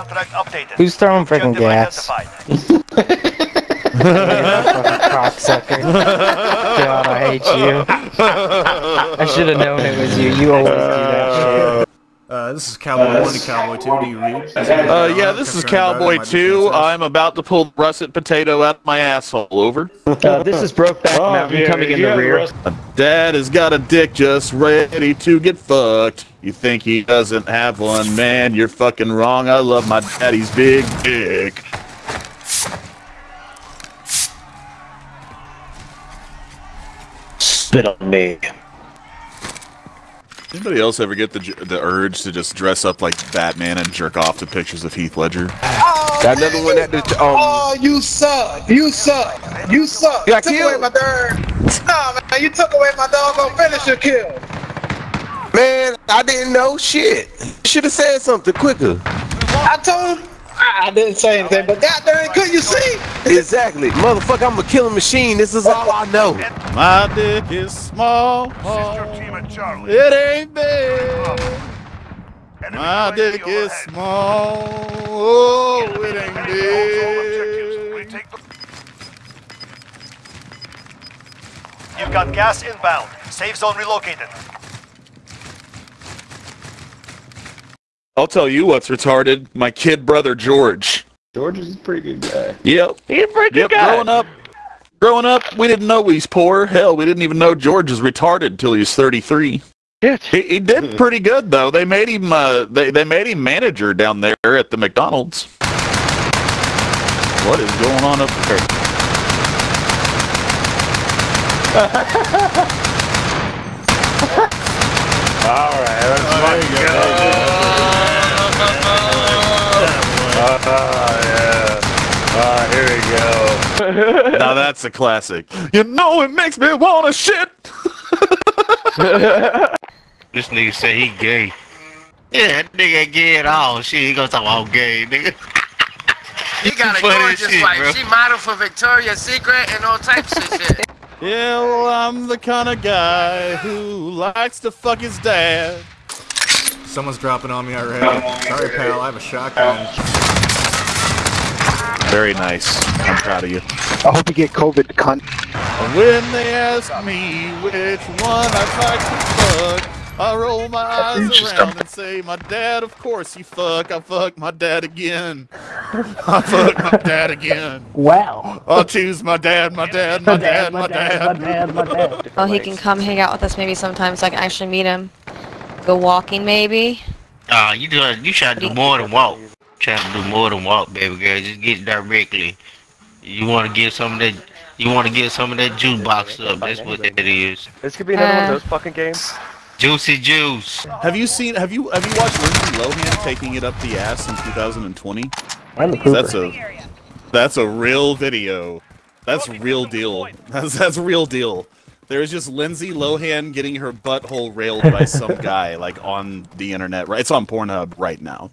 Contract updated. Who's throwing freaking gas? Cocksucker. God, I hate you. I should have known it was you. You always do that shit. Uh, this is Cowboy 1 and Cowboy 2. Do you read? Uh, yeah, this is Cowboy 2. I'm about to pull the russet potato out of my asshole. Over. Uh, this is Brokeback Mountain coming in the rear. Dad has got a dick just ready to get fucked. You think he doesn't have one? Man, you're fucking wrong. I love my daddy's big dick. Spit on me. Anybody else ever get the the urge to just dress up like Batman and jerk off to pictures of Heath Ledger? Got another one that um. Oh, you suck! You suck! You suck! You got took killed? away my third. Nah, man, you took away my doggone finisher kill. Man, I didn't know shit. Should have said something quicker. I told him. I I didn't say anything, but goddamn, could you see? Exactly, motherfucker. I'm a killing machine. This is all I know. My dick is small. Sister team at Charlie. It ain't big. Enemy My dick is overhead. small. Oh, it ain't Enemy holds all objectives. big. You've got gas inbound. Safe zone relocated. I'll tell you what's retarded. My kid brother George. George is a pretty good guy. Yep. He's a pretty good Yep. Growing up, growing up, we didn't know he's poor. Hell, we didn't even know George was retarded until he was 33. Shit. He, he did pretty good though. They made him. Uh, they they made him manager down there at the McDonald's. What is going on up there? Now that's a classic. You know it makes me wanna shit. This nigga say he gay. Yeah, that nigga gay at all. Shit, he gonna talk about gay, nigga. He got a gorgeous shit, wife. bro. She modeled for Victoria's Secret and all types of shit. Yeah, well, I'm the kind of guy who likes to fuck his dad. Someone's dropping on me already. Sorry, pal. I have a shotgun. Very nice. I'm proud of you. I hope you get COVID, cunt. When they ask me which one I'd like to fuck, I roll my eyes around and say, My dad, of course you fuck. I fuck my dad again. I fuck my dad again. Wow. I'll choose my dad, my dad, my dad, my dad. dad, my dad. Oh, he can come hang out with us maybe sometimes so I can actually meet him. Go walking maybe. Nah, you do you try to do more than walk. Try to do more than walk, baby girl. Just get directly. You want to get some of that. You want to get some of that juice box up. That's what that is. This could be another one Uh. of those fucking games. Juicy juice. Have you seen? Have you have you watched Lindsay Lohan taking it up the ass in 2020? I'm the That's a that's a real video. That's real deal. That's that's real deal. There is just Lindsay Lohan getting her butthole railed by some guy like on the internet. Right, it's on Pornhub right now.